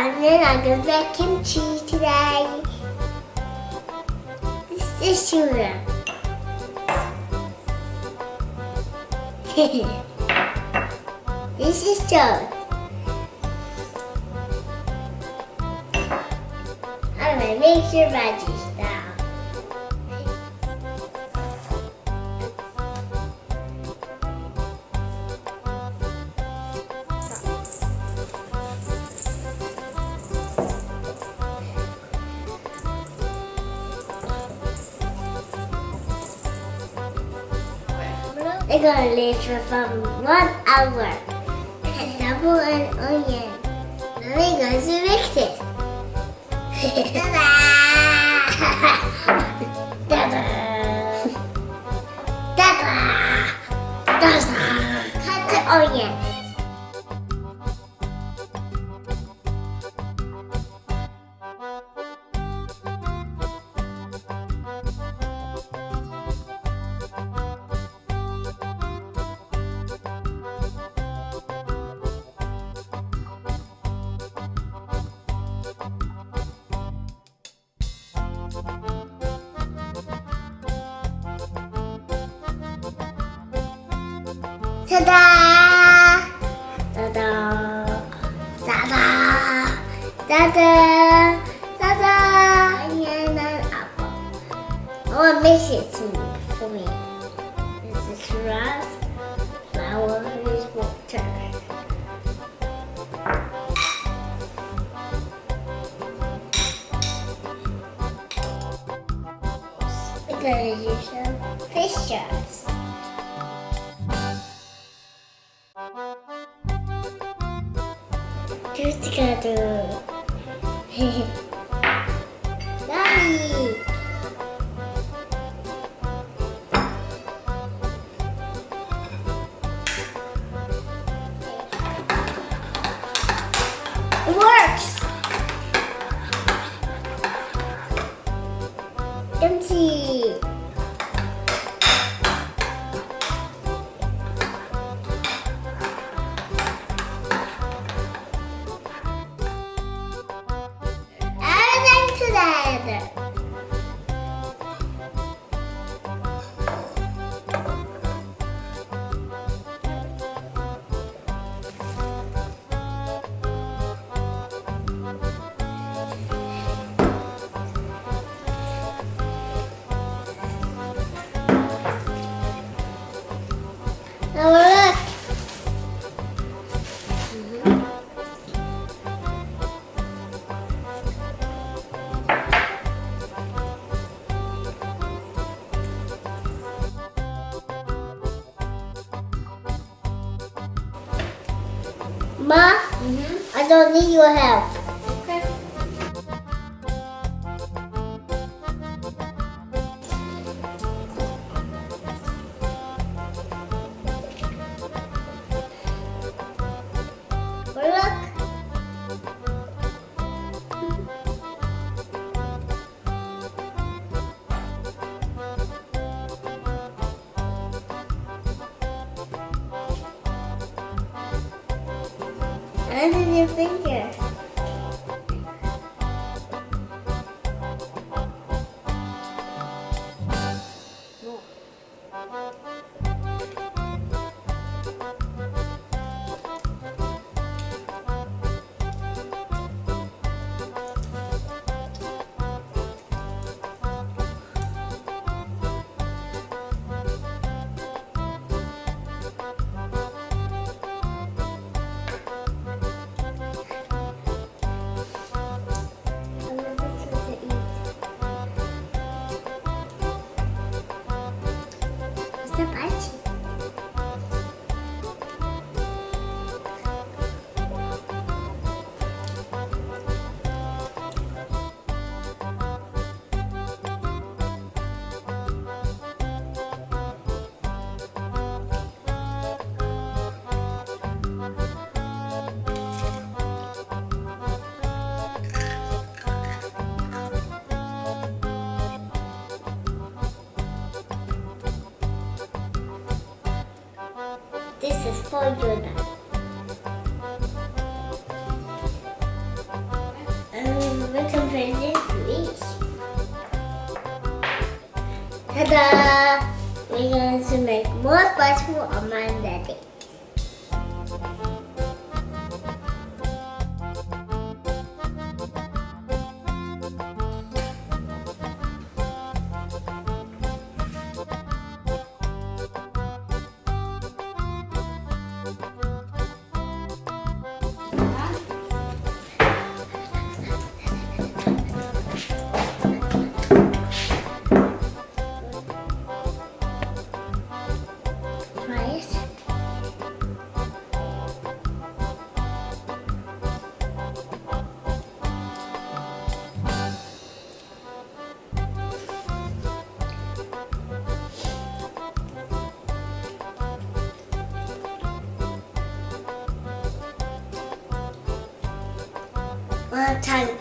and then I'm gonna make kimchi today. This is sugar. this is toast. I'm gonna mix your veggies They're gonna leave for from one hour. Double an onion. Then we're going to mix it. Ta-da! Ta-da! Ta-da! Cut the onion. Ta-da! Ta-da! Ta-da! Ta-da! Ta-da! And apple. I want to mix it for me. This is rice, We're gonna use some fish sauce. Together. Daddy. Works. Empty. Ma, mm-hmm. I don't need your help. Under your До. This is for now. make some presents for each. Ta-da! We're going to make more spice for Mama One time